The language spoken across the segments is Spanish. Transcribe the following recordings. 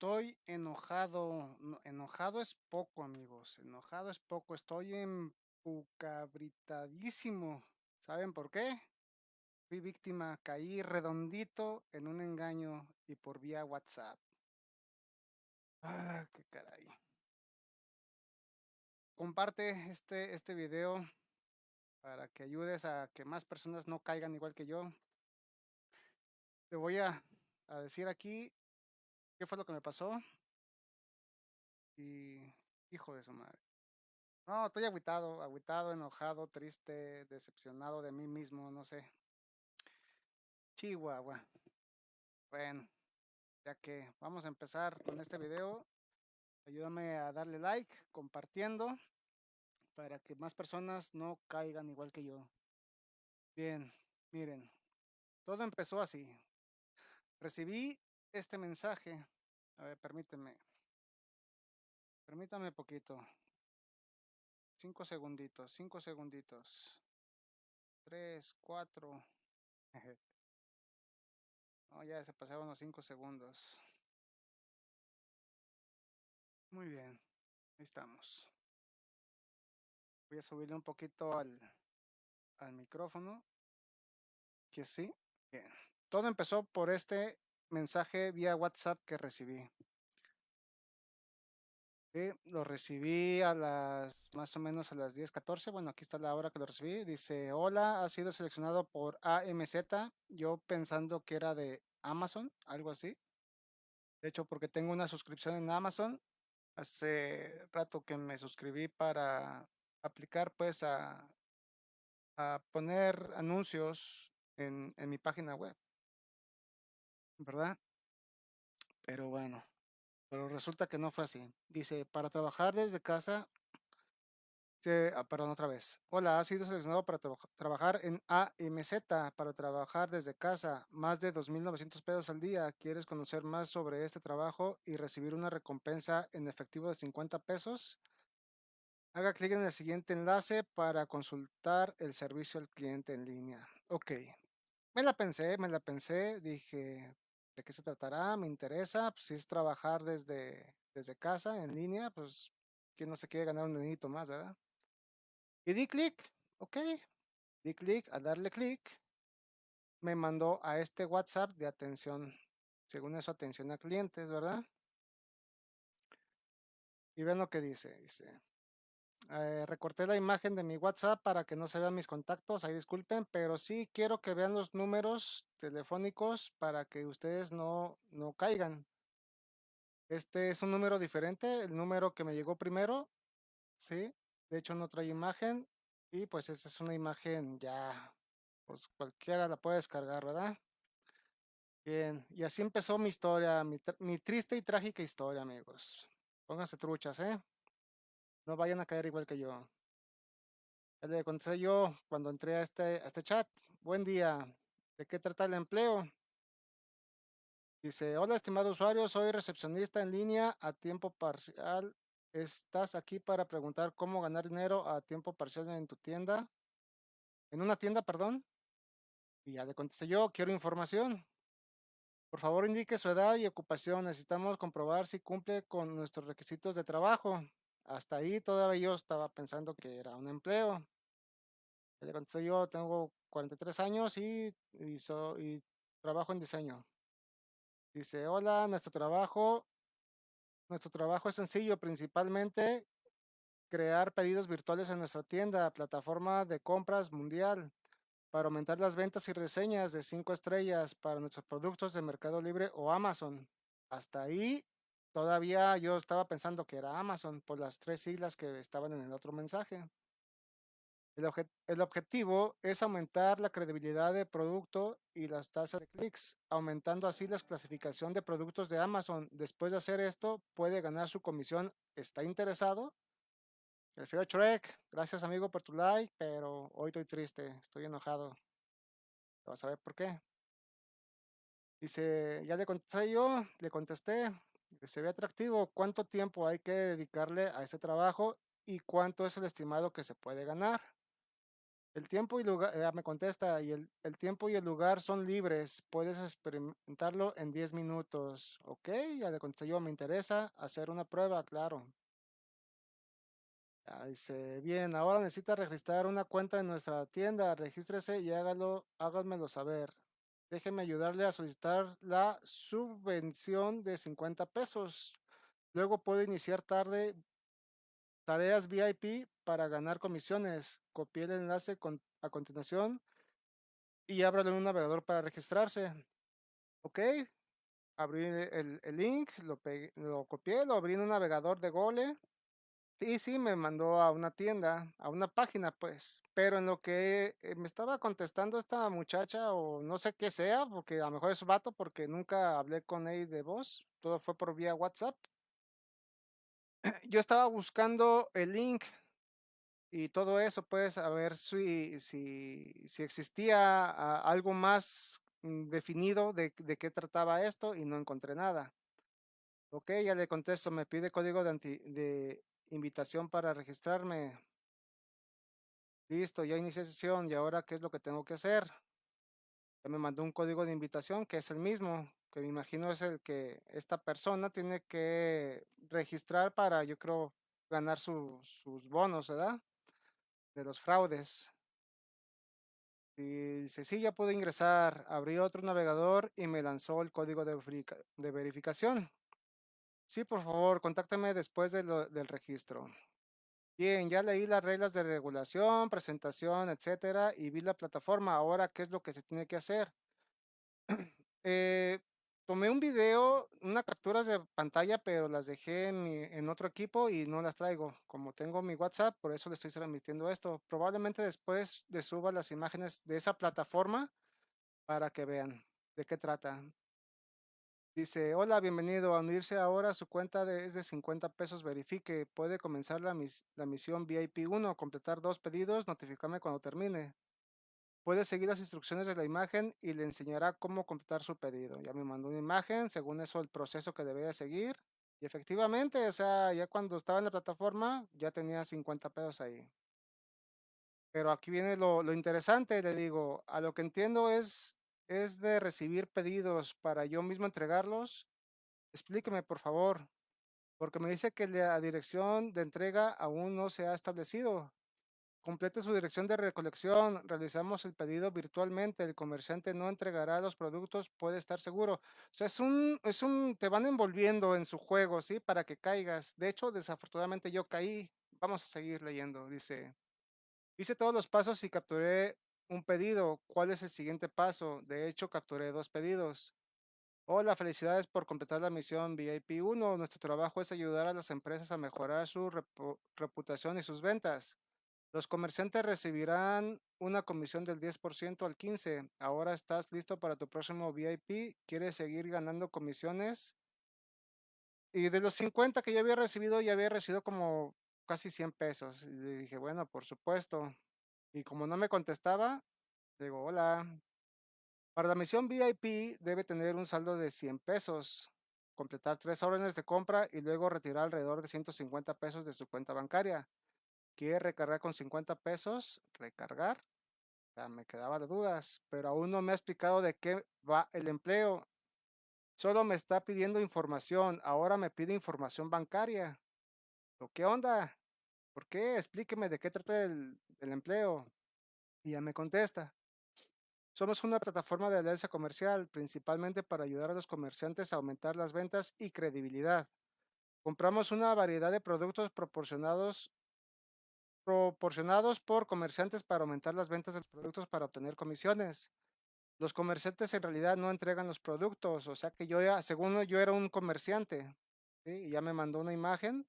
Estoy enojado. no, enojado es poco, amigos. Enojado es poco. Estoy empucabritadísimo. ¿Saben por qué? Fui víctima, caí redondito en un engaño y por vía WhatsApp. Ah, qué caray. Comparte este, este video para que ayudes a que más personas no caigan igual que yo. Te voy a, a decir aquí qué fue lo que me pasó. Y hijo de su madre. No, estoy agüitado, agüitado, enojado, triste, decepcionado de mí mismo, no sé. Chihuahua. Bueno, ya que vamos a empezar con este video, ayúdame a darle like, compartiendo, para que más personas no caigan igual que yo. Bien, miren, todo empezó así. Recibí este mensaje. A ver, permíteme. Permítame poquito. Cinco segunditos, cinco segunditos. Tres, cuatro. Ya se pasaron los cinco segundos. Muy bien, ahí estamos. Voy a subirle un poquito al, al micrófono. Que sí. Bien. Todo empezó por este mensaje vía WhatsApp que recibí. Lo recibí a las más o menos a las 10:14. Bueno, aquí está la hora que lo recibí. Dice: Hola, ha sido seleccionado por AMZ. Yo pensando que era de Amazon, algo así. De hecho, porque tengo una suscripción en Amazon. Hace rato que me suscribí para aplicar, pues, a, poner anuncios en mi página web. ¿Verdad? Pero bueno, pero resulta que no fue así. Dice, para trabajar desde casa, se- ah, perdón, otra vez. Hola, has sido seleccionado para traba- trabajar en AMZ, para trabajar desde casa, más de 2.900 pesos al día. ¿Quieres conocer más sobre este trabajo y recibir una recompensa en efectivo de 50 pesos? Haga clic en el siguiente enlace para consultar el servicio al cliente en línea. Ok, me la pensé, me la pensé, dije, ¿de qué se tratará? Me interesa, pues si es trabajar desde, desde casa, en línea, pues quién no se quiere ganar un dinerito más, ¿verdad? Y di clic, ok, di clic, al darle clic, me mandó a este WhatsApp de atención, según eso, atención a clientes, ¿verdad? Y ven lo que dice, dice, eh, recorté la imagen de mi WhatsApp para que no se vean mis contactos, ahí disculpen, pero sí quiero que vean los números telefónicos para que ustedes no, no caigan. Este es un número diferente, el número que me llegó primero, ¿sí? De hecho no trae imagen y pues esta es una imagen ya, pues cualquiera la puede descargar, ¿verdad? Bien, y así empezó mi historia, mi, mi triste y trágica historia, amigos. Pónganse truchas, ¿eh? No vayan a caer igual que yo. Le contesté yo cuando entré a este, a este chat. Buen día. ¿De qué trata el empleo? Dice, hola estimado usuario, soy recepcionista en línea a tiempo parcial. ¿Estás aquí para preguntar cómo ganar dinero a tiempo parcial en tu tienda? En una tienda, perdón. Y ya le contesté yo, quiero información. Por favor, indique su edad y ocupación. Necesitamos comprobar si cumple con nuestros requisitos de trabajo. Hasta ahí todavía yo estaba pensando que era un empleo. Le contesté yo, tengo 43 años y, y, so- y trabajo en diseño. Dice, hola, nuestro trabajo, nuestro trabajo es sencillo, principalmente crear pedidos virtuales en nuestra tienda, plataforma de compras mundial, para aumentar las ventas y reseñas de 5 estrellas para nuestros productos de Mercado Libre o Amazon. Hasta ahí todavía yo estaba pensando que era Amazon por las tres siglas que estaban en el otro mensaje. El, el objetivo es aumentar la credibilidad de producto y las tasas de clics, aumentando así la clasificación de productos de Amazon. Después de hacer esto, puede ganar su comisión. ¿Está interesado? Prefiero Shrek. Gracias, amigo, por tu like, pero hoy estoy triste, estoy enojado. Vas a ver por qué. Dice, ya le contesté yo, le contesté, se ve atractivo, ¿cuánto tiempo hay que dedicarle a este trabajo y cuánto es el estimado que se puede ganar? El tiempo y lugar, eh, me contesta, y el, tiempo y el lugar son libres. Puedes experimentarlo en 10 minutos. Ok, ya le contesté yo, me interesa hacer una prueba, claro. Ya dice, bien, ahora necesita registrar una cuenta en nuestra tienda. Regístrese y hágalo, háganmelo saber. Déjeme ayudarle a solicitar la subvención de 50 pesos. Luego puedo iniciar tarde tareas VIP para ganar comisiones. Copié el enlace a continuación y ábrale un navegador para registrarse. Ok, abrí el, link, lo, lo copié, lo abrí en un navegador de Gole y sí, me mandó a una tienda, a una página, pues. Pero en lo que eh, me estaba contestando esta muchacha, o no sé qué sea, porque a lo mejor es vato, porque nunca hablé con él de voz, todo fue por vía WhatsApp. Yo estaba buscando el link y todo eso, pues, a ver si, si, existía algo más mm, definido de, de, qué trataba esto y no encontré nada. Ok, ya le contesto, me pide código de, anti, de invitación para registrarme. Listo, ya inicié sesión y ahora qué es lo que tengo que hacer. Ya me mandó un código de invitación que es el mismo, que me imagino es el que esta persona tiene que registrar para, yo creo, ganar su, sus bonos, ¿verdad? De los fraudes. Y dice, sí, ya pude ingresar. Abrí otro navegador y me lanzó el código de verificación. Sí, por favor, contáctame después del registro. Bien, ya leí las reglas de regulación, presentación, etcétera, y vi la plataforma. Ahora, ¿qué es lo que se tiene que hacer? eh, tomé un video, unas capturas de pantalla, pero las dejé en, otro equipo y no las traigo. Como tengo mi WhatsApp, por eso le estoy transmitiendo esto. Probablemente después le suba las imágenes de esa plataforma para que vean de qué trata. Dice, hola, bienvenido a unirse ahora. Su cuenta de, es de 50 pesos. Verifique. Puede comenzar la, mis, la misión VIP 1, completar dos pedidos, notificarme cuando termine. Puede seguir las instrucciones de la imagen y le enseñará cómo completar su pedido. Ya me mandó una imagen, según eso el proceso que debía seguir. Y efectivamente, o sea, ya cuando estaba en la plataforma, ya tenía 50 pesos ahí. Pero aquí viene lo, lo interesante, le digo, a lo que entiendo es es de recibir pedidos para yo mismo entregarlos. Explíqueme, por favor, porque me dice que la dirección de entrega aún no se ha establecido. Complete su dirección de recolección. Realizamos el pedido virtualmente. El comerciante no entregará los productos, puede estar seguro. O sea, es un, es un, te van envolviendo en su juego, ¿sí? Para que caigas. De hecho, desafortunadamente yo caí. Vamos a seguir leyendo. Dice, hice todos los pasos y capturé un pedido. ¿Cuál es el siguiente paso? De hecho, capturé dos pedidos. Hola, felicidades por completar la misión VIP 1. Nuestro trabajo es ayudar a las empresas a mejorar su reputación y sus ventas. Los comerciantes recibirán una comisión del 10% al 15%. Ahora estás listo para tu próximo VIP. ¿Quieres seguir ganando comisiones? Y de los 50 que ya había recibido, ya había recibido como casi 100 pesos. Y dije, bueno, por supuesto. Y como no me contestaba, digo, hola. Para la misión VIP debe tener un saldo de 100 pesos, completar tres órdenes de compra y luego retirar alrededor de 150 pesos de su cuenta bancaria. ¿Quiere recargar con 50 pesos? ¿Recargar? Ya me quedaba de dudas, pero aún no me ha explicado de qué va el empleo. Solo me está pidiendo información, ahora me pide información bancaria. ¿Qué onda? ¿Por qué? Explíqueme de qué trata el, empleo. Y ya me contesta. Somos una plataforma de alianza comercial, principalmente para ayudar a los comerciantes a aumentar las ventas y credibilidad. Compramos una variedad de productos proporcionados, proporcionados por comerciantes para aumentar las ventas de los productos para obtener comisiones. Los comerciantes en realidad no entregan los productos, o sea que yo ya, según yo era un comerciante, y ya me mandó una imagen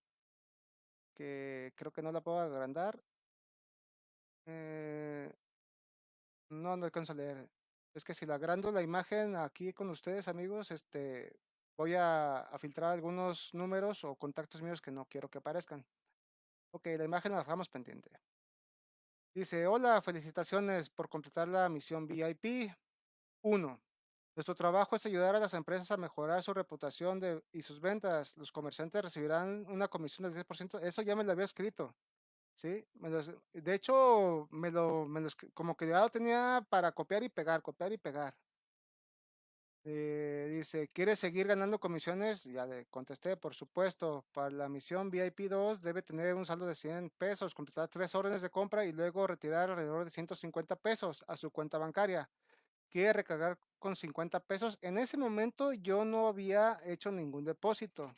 que creo que no la puedo agrandar. Eh, no, no alcanzo a leer. Es que si la agrando la imagen aquí con ustedes, amigos, este, voy a, a, filtrar algunos números o contactos míos que no quiero que aparezcan. Ok, la imagen la dejamos pendiente. Dice, hola, felicitaciones por completar la misión VIP 1. Nuestro trabajo es ayudar a las empresas a mejorar su reputación y sus ventas. Los comerciantes recibirán una comisión del 10%. Eso ya me lo había escrito. ¿sí? Me los- de hecho, me lo, como que ya lo tenía para copiar y pegar, copiar y pegar. Eh, dice, ¿quieres seguir ganando comisiones? Ya le contesté, por supuesto. Para la misión VIP 2 debe tener un saldo de 100 pesos, completar tres órdenes de compra y luego retirar alrededor de 150 pesos a su cuenta bancaria. ¿Quiere recargar con 50 pesos? En ese momento yo no había hecho ningún depósito.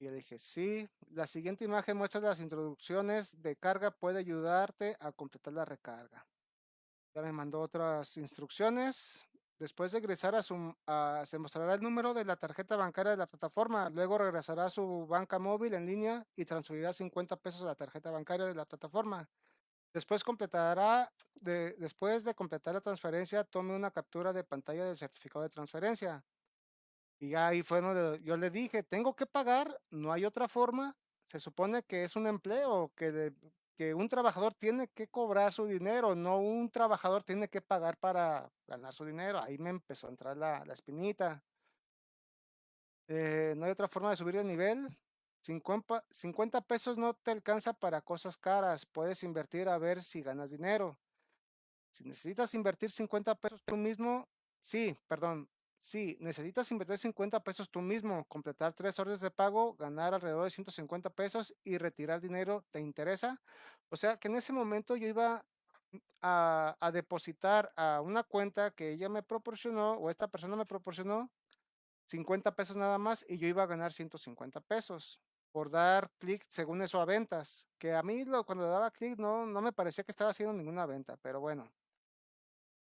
Y yo dije, sí, la siguiente imagen muestra las introducciones de carga, puede ayudarte a completar la recarga. Ya me mandó otras instrucciones. Después de ingresar a su, a- se mostrará el número de la tarjeta bancaria de la plataforma. Luego regresará a su banca móvil en línea y transferirá 50 pesos a la tarjeta bancaria de la plataforma. Después completará, de, después de completar la transferencia, tome una captura de pantalla del certificado de transferencia. Y ahí fue donde yo le dije, tengo que pagar, no hay otra forma. Se supone que es un empleo, que, un trabajador tiene que cobrar su dinero, no un trabajador tiene que pagar para ganar su dinero. Ahí me empezó a entrar la, la espinita. Eh, no hay otra forma de subir de nivel. 50, 50 pesos no te alcanza para cosas caras. Puedes invertir a ver si ganas dinero. Si necesitas invertir 50 pesos tú mismo, sí, perdón, sí, necesitas invertir 50 pesos tú mismo, completar tres órdenes de pago, ganar alrededor de 150 pesos y retirar dinero, ¿te interesa? O sea que en ese momento yo iba a, a depositar a una cuenta que ella me proporcionó o esta persona me proporcionó 50 pesos nada más y yo iba a ganar 150 pesos por dar clic según eso a ventas, que a mí lo, cuando daba clic no, no me parecía que estaba haciendo ninguna venta, pero bueno.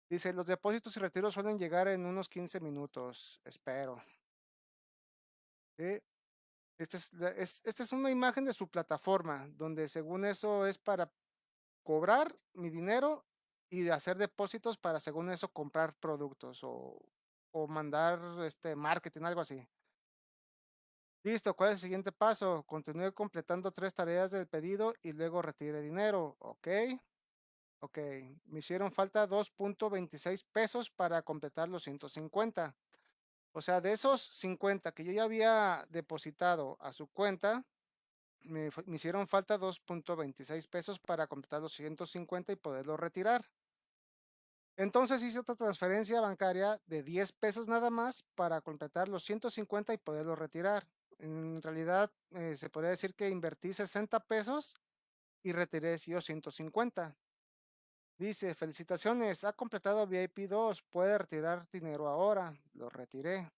Dice, los depósitos y retiros suelen llegar en unos 15 minutos, espero. ¿sí? Esta es, es una imagen de su plataforma, donde según eso es para cobrar mi dinero y de hacer depósitos para según eso comprar productos o, o mandar este marketing, algo así. Listo, ¿cuál es el siguiente paso? Continúe completando tres tareas del pedido y luego retire dinero. Ok. Ok, me hicieron falta 2.26 pesos para completar los 150. O sea, de esos 50 que yo ya había depositado a su cuenta, me, me hicieron falta 2.26 pesos para completar los 150 y poderlo retirar. Entonces hice otra transferencia bancaria de 10 pesos nada más para completar los 150 y poderlo retirar. En realidad, eh, se podría decir que invertí 60 pesos y retiré yo 150. Dice, felicitaciones, ha completado VIP 2, puede retirar dinero ahora. Lo retiré.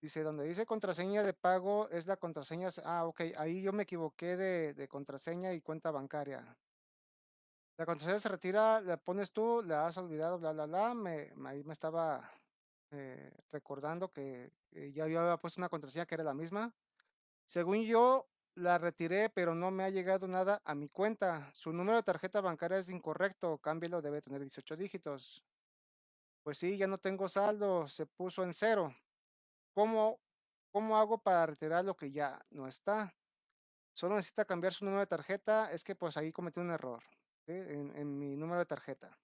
Dice, donde dice contraseña de pago es la contraseña. Ah, ok, ahí yo me equivoqué de, contraseña y cuenta bancaria. La contraseña se retira, la pones tú, la has olvidado, bla, bla, bla. Ahí me estaba eh, recordando que eh, ya había puesto una contraseña que era la misma. Según yo, la retiré, pero no me ha llegado nada a mi cuenta. Su número de tarjeta bancaria es incorrecto, cámbielo, debe tener 18 dígitos. Pues sí, ya no tengo saldo, se puso en cero. ¿Cómo, cómo hago para retirar lo que ya no está? Solo necesita cambiar su número de tarjeta, es que pues ahí cometí un error en, en mi número de tarjeta.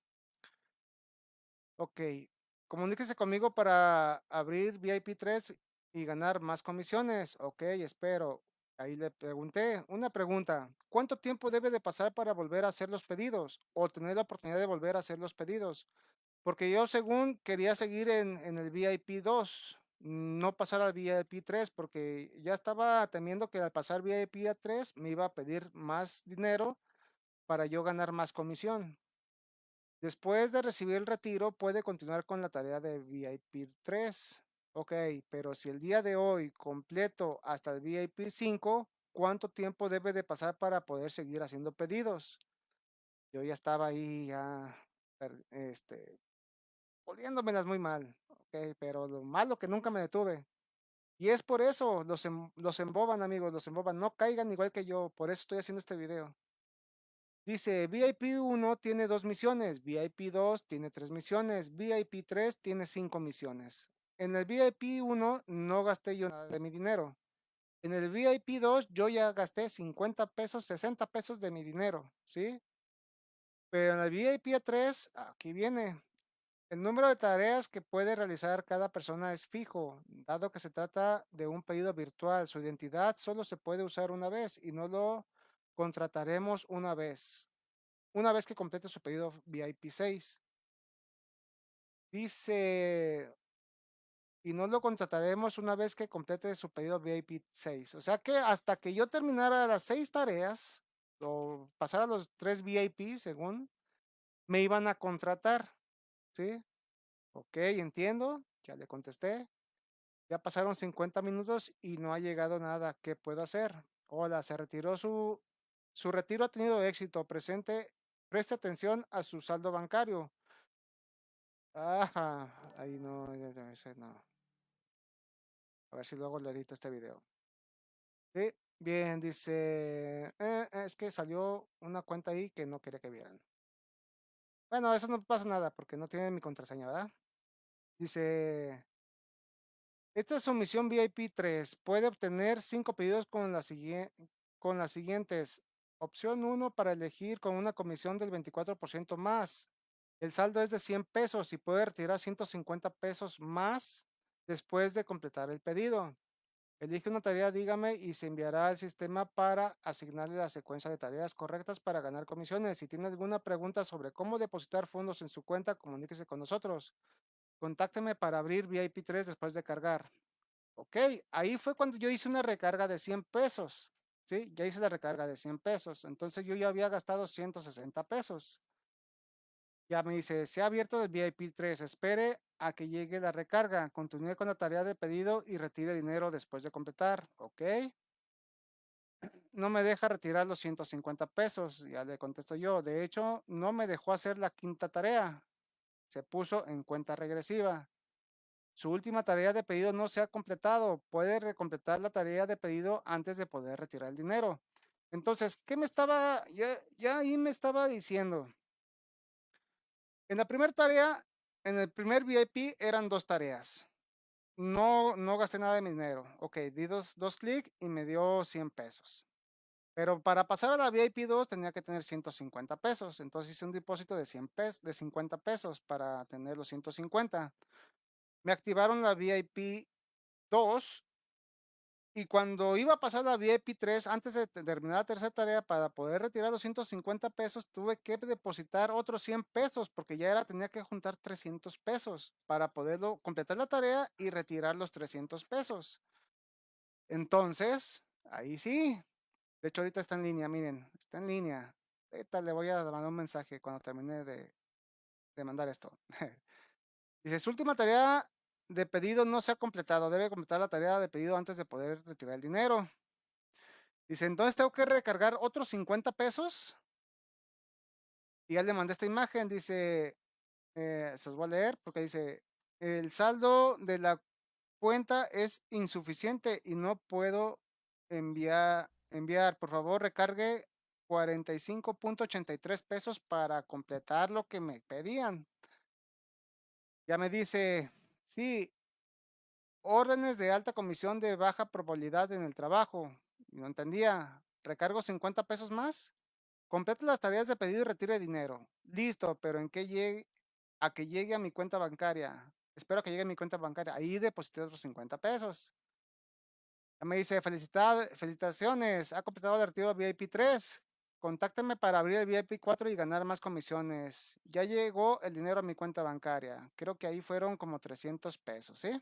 Ok, comuníquese conmigo para abrir VIP 3 y ganar más comisiones. Ok, espero. Ahí le pregunté una pregunta. ¿Cuánto tiempo debe de pasar para volver a hacer los pedidos o tener la oportunidad de volver a hacer los pedidos? Porque yo según quería seguir en, el VIP 2, no pasar al VIP 3, porque ya estaba temiendo que al pasar VIP a 3 me iba a pedir más dinero para yo ganar más comisión. Después de recibir el retiro, puede continuar con la tarea de VIP 3. Ok, pero si el día de hoy completo hasta el VIP 5, ¿cuánto tiempo debe de pasar para poder seguir haciendo pedidos? Yo ya estaba ahí, ya, este, poniéndomelas muy mal. Ok, pero lo malo que nunca me detuve. Y es por eso, los, em- los emboban, amigos, los emboban. No caigan igual que yo, por eso estoy haciendo este video. Dice, VIP 1 tiene dos misiones, VIP 2 tiene tres misiones, VIP 3 tiene cinco misiones. En el VIP 1 no gasté yo nada de mi dinero. En el VIP 2 yo ya gasté 50 pesos, 60 pesos de mi dinero, ¿sí? Pero en el VIP 3, aquí viene. El número de tareas que puede realizar cada persona es fijo, dado que se trata de un pedido virtual. Su identidad solo se puede usar una vez y no lo contrataremos una vez. Una vez que complete su pedido VIP 6. Dice, y no lo contrataremos una vez que complete su pedido VIP 6. O sea que hasta que yo terminara las seis tareas o pasara los tres VIP, según, me iban a contratar. ¿Sí? Ok, entiendo. Ya le contesté. Ya pasaron 50 minutos y no ha llegado nada. ¿Qué puedo hacer? Hola, se retiró su... Su retiro ha tenido éxito. Presente, preste atención a su saldo bancario. Ajá, ahí no, ese no. A ver si luego le edito este video. Bien, dice, eh, es que salió una cuenta ahí que no quería que vieran. Bueno, eso no pasa nada porque no tiene mi contraseña, ¿verdad? Dice, esta es su misión VIP 3. Puede obtener cinco pedidos con, la con las siguientes. Opción 1 para elegir con una comisión del 24% más. El saldo es de 100 pesos y puede retirar 150 pesos más después de completar el pedido. Elige una tarea, dígame, y se enviará al sistema para asignarle la secuencia de tareas correctas para ganar comisiones. Si tiene alguna pregunta sobre cómo depositar fondos en su cuenta, comuníquese con nosotros. Contácteme para abrir VIP 3 después de cargar. Ok, ahí fue cuando yo hice una recarga de 100 pesos. Sí, ya hice la recarga de 100 pesos. Entonces yo ya había gastado 160 pesos. Ya me dice, se ha abierto el VIP 3, espere a que llegue la recarga, continúe con la tarea de pedido y retire dinero después de completar, ¿ok? No me deja retirar los 150 pesos, ya le contesto yo. De hecho, no me dejó hacer la quinta tarea. Se puso en cuenta regresiva. Su última tarea de pedido no se ha completado. Puede recompletar la tarea de pedido antes de poder retirar el dinero. Entonces, ¿qué me estaba, ya, ahí me estaba diciendo? En la primera tarea, en el primer VIP eran dos tareas. No, no gasté nada de mi dinero. Ok, di dos, dos clics y me dio 100 pesos. Pero para pasar a la VIP 2 tenía que tener 150 pesos. Entonces hice un depósito de 100 pesos, de 50 pesos para tener los 150. Me activaron la VIP 2 y cuando iba a pasar la VIP 3, antes de terminar la tercera tarea, para poder retirar 250 pesos, tuve que depositar otros 100 pesos, porque ya era, tenía que juntar 300 pesos para poderlo completar la tarea y retirar los 300 pesos. Entonces, ahí sí. De hecho, ahorita está en línea, miren, está en línea. Ahorita le voy a mandar un mensaje cuando termine de, de mandar esto. Dice, su última tarea de pedido no se ha completado. Debe completar la tarea de pedido antes de poder retirar el dinero. Dice, entonces tengo que recargar otros 50 pesos. Y ya le mandé esta imagen. Dice, eh, se los voy a leer porque dice, el saldo de la cuenta es insuficiente y no puedo enviar, enviar. Por favor, recargue 45.83 pesos para completar lo que me pedían. Ya me dice, Sí, órdenes de alta comisión de baja probabilidad en el trabajo. No entendía. ¿Recargo 50 pesos más? Complete las tareas de pedido y retire dinero. Listo, pero ¿en qué llegue? A que llegue a mi cuenta bancaria. Espero que llegue a mi cuenta bancaria. Ahí deposité otros 50 pesos. Ya me dice, felicitaciones, ha completado el retiro VIP 3. Contáctame para abrir el VIP 4 y ganar más comisiones. Ya llegó el dinero a mi cuenta bancaria. Creo que ahí fueron como 300 pesos, ¿sí?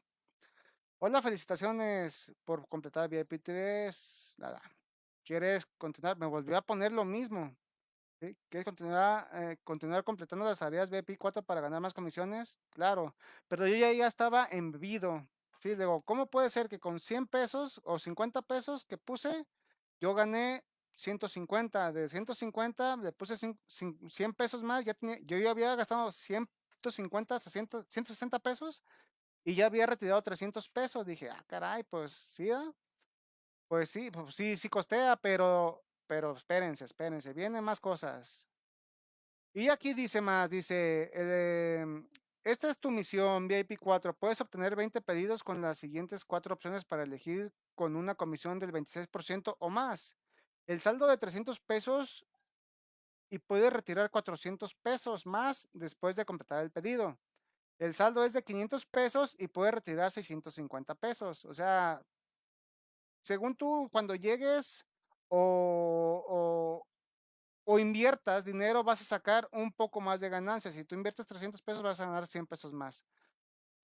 Hola, felicitaciones por completar VIP 3. Nada. ¿Quieres continuar? Me volvió a poner lo mismo. ¿Quieres continuar, eh, continuar completando las tareas VIP 4 para ganar más comisiones? Claro, pero yo ya, ya estaba envido. Sí, digo, ¿cómo puede ser que con 100 pesos o 50 pesos que puse, yo gané 150, de 150 le puse 100 pesos más, ya tenía, yo ya había gastado 150, 160 pesos y ya había retirado 300 pesos. Dije, ah, caray, pues sí, pues sí, pues sí, sí costea, pero, pero espérense, espérense, vienen más cosas. Y aquí dice más, dice, em, esta es tu misión VIP 4. Puedes obtener 20 pedidos con las siguientes cuatro opciones para elegir con una comisión del 26% o más el saldo de 300 pesos y puede retirar 400 pesos más después de completar el pedido. El saldo es de 500 pesos y puede retirar 650 pesos. O sea, según tú, cuando llegues o, o, o inviertas dinero, vas a sacar un poco más de ganancias. Si tú inviertes 300 pesos, vas a ganar 100 pesos más.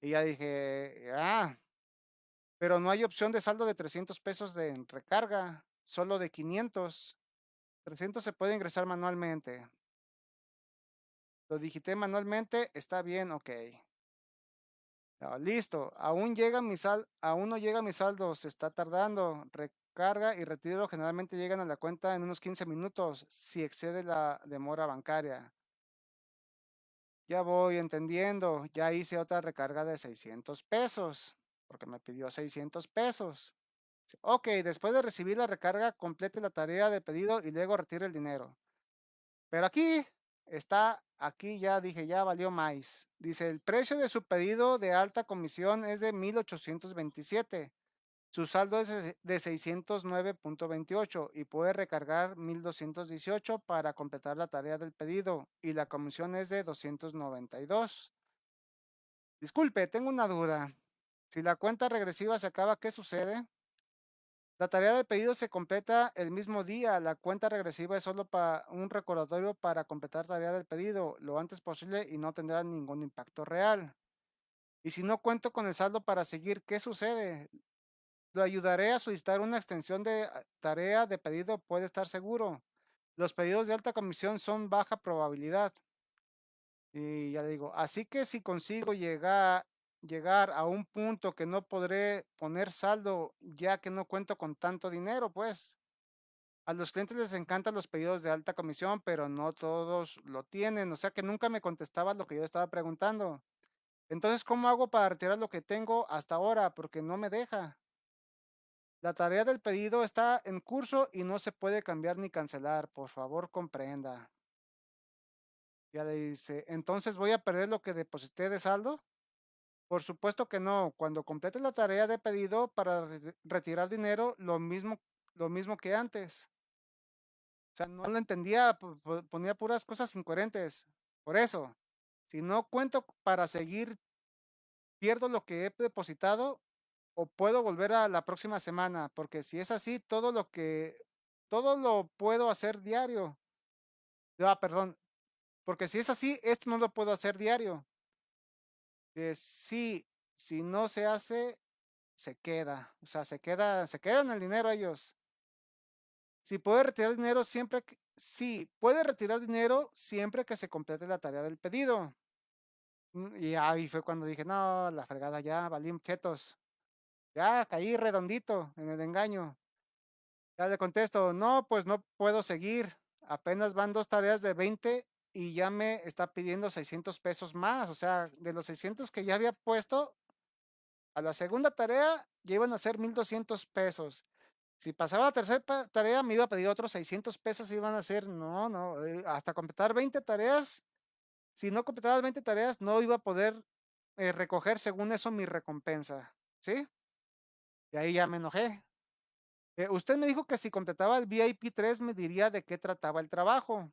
Y ya dije, ah, pero no hay opción de saldo de 300 pesos de recarga, solo de 500. 300 se puede ingresar manualmente. Lo digité manualmente, está bien, ok. Ah, listo, aún llega mi sal, aún no llega mi saldo, se está tardando. Recarga y retiro generalmente llegan a la cuenta en unos 15 minutos si excede la demora bancaria. Ya voy entendiendo, ya hice otra recarga de 600 pesos, porque me pidió 600 pesos. Ok, después de recibir la recarga, complete la tarea de pedido y luego retire el dinero. Pero aquí está, aquí ya dije, ya valió más. Dice, el precio de su pedido de alta comisión es de 1827. Su saldo es de 609.28 y puede recargar 1218 para completar la tarea del pedido y la comisión es de 292. Disculpe, tengo una duda. Si la cuenta regresiva se acaba, ¿qué sucede? La tarea de pedido se completa el mismo día. La cuenta regresiva es solo para un recordatorio para completar tarea del pedido lo antes posible y no tendrá ningún impacto real. Y si no cuento con el saldo para seguir, ¿qué sucede? Lo ayudaré a solicitar una extensión de ah, tarea de pedido, puede estar seguro. Los pedidos de alta comisión son baja probabilidad. Y ya digo, así que si consigo llegar llegar a un punto que no podré poner saldo ya que no cuento con tanto dinero, pues. A los clientes les encantan los pedidos de alta comisión, pero no todos lo tienen, o sea que nunca me contestaba lo que yo estaba preguntando. Entonces, ¿cómo hago para retirar lo que tengo hasta ahora? Porque no me deja. La tarea del pedido está en curso y no se puede cambiar ni cancelar. Por favor, comprenda. Ya le dice, entonces voy a perder lo que deposité de saldo. Por supuesto que no. Cuando completes la tarea de pedido para retirar dinero, lo mismo, lo mismo que antes. O sea, no lo entendía, ponía puras cosas incoherentes. Por eso, si no cuento para seguir, pierdo lo que he depositado o puedo volver a la próxima semana, porque si es así, todo lo que, todo lo puedo hacer diario. Ah, perdón, porque si es así, esto no lo puedo hacer diario. Sí, si no se hace, se queda. O sea, se queda, se quedan el dinero ellos. Si puede retirar dinero siempre que, sí, puede retirar dinero siempre que se complete la tarea del pedido. Mm, y ahí fue cuando dije, no, la fregada ya, valí chetos. Ya caí redondito en el engaño. Ya le contesto, no, pues no puedo seguir. Apenas van dos tareas de 20 y ya me está pidiendo 600 pesos más. O sea, de los 600 que ya había puesto, a la segunda tarea ya iban a ser 1200 pesos. Si pasaba la tercera tarea, me iba a pedir otros 600 pesos y iban a ser, no, no, eh, hasta completar 20 tareas. Si no completaba 20 tareas, no iba a poder eh, recoger según eso mi recompensa. ¿Sí? Y ahí ya me enojé. Eh, usted me dijo que si completaba el VIP 3 me diría de qué trataba el trabajo.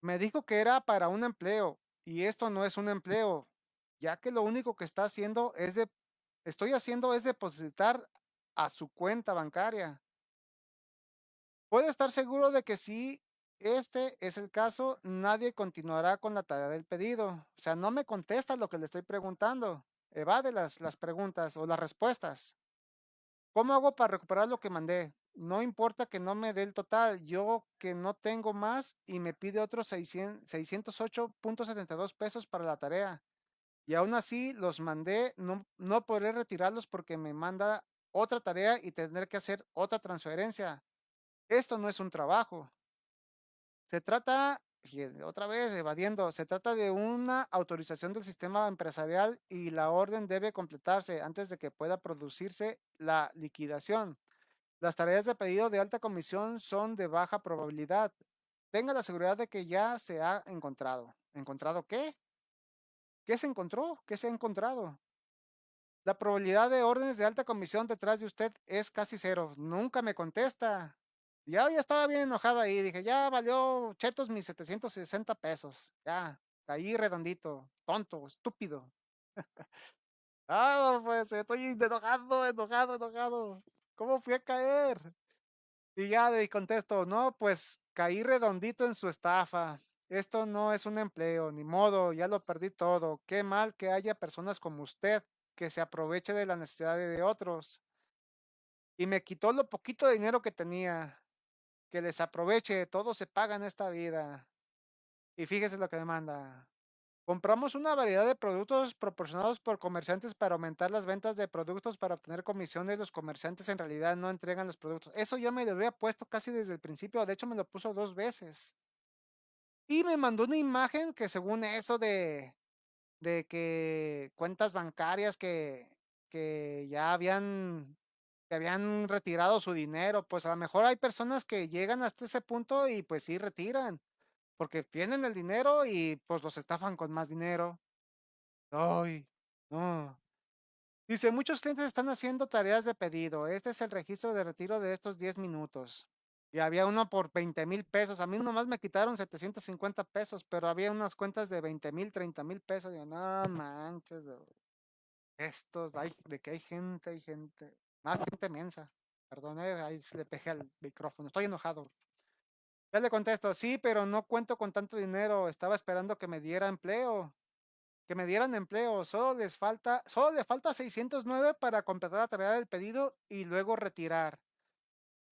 Me dijo que era para un empleo y esto no es un empleo, ya que lo único que está haciendo es de, estoy haciendo es depositar a su cuenta bancaria. Puede estar seguro de que si este es el caso, nadie continuará con la tarea del pedido. O sea, no me contesta lo que le estoy preguntando. Evade las, las preguntas o las respuestas. ¿Cómo hago para recuperar lo que mandé? No importa que no me dé el total, yo que no tengo más y me pide otros 608.72 pesos para la tarea. Y aún así los mandé, no, no podré retirarlos porque me manda otra tarea y tendré que hacer otra transferencia. Esto no es un trabajo. Se trata, otra vez evadiendo, se trata de una autorización del sistema empresarial y la orden debe completarse antes de que pueda producirse la liquidación. Las tareas de pedido de alta comisión son de baja probabilidad. Tenga la seguridad de que ya se ha encontrado. ¿Encontrado qué? ¿Qué se encontró? ¿Qué se ha encontrado? La probabilidad de órdenes de alta comisión detrás de usted es casi cero. Nunca me contesta. Ya, ya estaba bien enojada ahí. Dije, ya valió chetos mis 760 pesos. Ya, caí redondito. Tonto, estúpido. ah, pues estoy enojado, enojado, enojado. ¿Cómo fui a caer? Y ya le contesto, no, pues caí redondito en su estafa. Esto no es un empleo, ni modo, ya lo perdí todo. Qué mal que haya personas como usted que se aproveche de la necesidad de otros. Y me quitó lo poquito de dinero que tenía. Que les aproveche, todo se paga en esta vida. Y fíjese lo que me manda. Compramos una variedad de productos proporcionados por comerciantes para aumentar las ventas de productos para obtener comisiones. Los comerciantes en realidad no entregan los productos. Eso ya me lo había puesto casi desde el principio. De hecho, me lo puso dos veces. Y me mandó una imagen que según eso de, de que cuentas bancarias que, que ya habían, que habían retirado su dinero. Pues a lo mejor hay personas que llegan hasta ese punto y pues sí retiran porque tienen el dinero y pues los estafan con más dinero. Ay, no. Dice, muchos clientes están haciendo tareas de pedido. Este es el registro de retiro de estos 10 minutos. Y había uno por 20 mil pesos. A mí nomás me quitaron 750 pesos, pero había unas cuentas de 20 mil, 30 mil pesos. Digo, no manches. Estos, hay, de que hay gente, hay gente. Más gente mensa. Perdón, eh, ahí le pegué al micrófono. Estoy enojado. Ya le contesto, sí, pero no cuento con tanto dinero. Estaba esperando que me diera empleo. Que me dieran empleo. Solo les falta, solo le falta 609 para completar la tarea del pedido y luego retirar.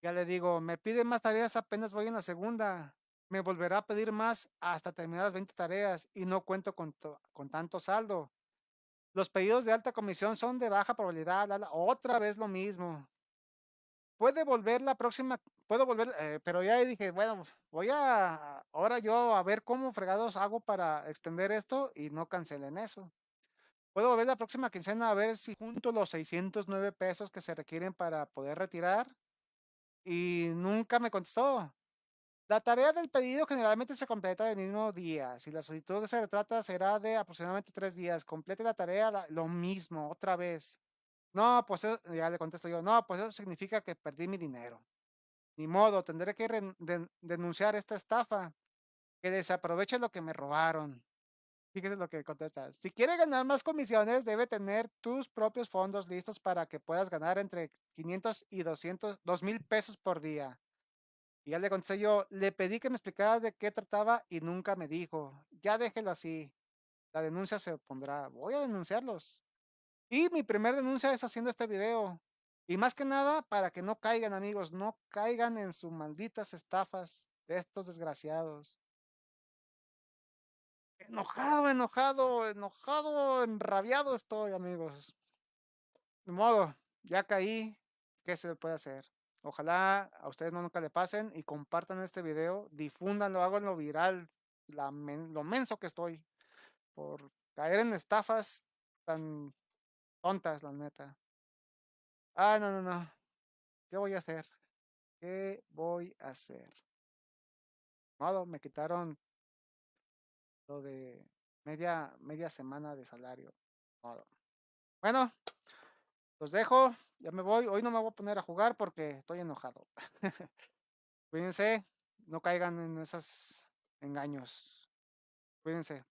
Ya le digo, me pide más tareas apenas voy en la segunda. Me volverá a pedir más hasta terminar las 20 tareas y no cuento con, con tanto saldo. Los pedidos de alta comisión son de baja probabilidad. Otra vez lo mismo puede volver la próxima, puedo volver, eh, pero ya dije, bueno, voy a, ahora yo a ver cómo fregados hago para extender esto y no cancelen eso. Puedo volver la próxima quincena a ver si junto los 609 pesos que se requieren para poder retirar y nunca me contestó. La tarea del pedido generalmente se completa el mismo día. Si la solicitud se retrata, será de aproximadamente tres días. Complete la tarea lo mismo, otra vez. No, pues ya le contesto yo, no, pues eso significa que perdí mi dinero. Ni modo, tendré que denunciar esta estafa, que desaproveche lo que me robaron. Fíjese lo que contesta. Si quiere ganar más comisiones, debe tener tus propios fondos listos para que puedas ganar entre 500 y 200, 2 mil pesos por día. Y ya le contesté yo, le pedí que me explicara de qué trataba y nunca me dijo. Ya déjelo así. La denuncia se pondrá. Voy a denunciarlos. Y mi primer denuncia es haciendo este video. Y más que nada, para que no caigan, amigos, no caigan en sus malditas estafas de estos desgraciados. Enojado, enojado, enojado, enrabiado estoy, amigos. De modo, ya caí. ¿Qué se puede hacer? Ojalá a ustedes no nunca le pasen y compartan este video, difúndanlo, háganlo viral, lo menso que estoy por caer en estafas tan tontas, la neta. Ah, no, no, no. ¿Qué voy a hacer? ¿Qué voy a hacer? Modo, me quitaron lo de media, media semana de salario. Modo. Bueno, los dejo. Ya me voy. Hoy no me voy a poner a jugar porque estoy enojado. Cuídense. No caigan en esos engaños. Cuídense.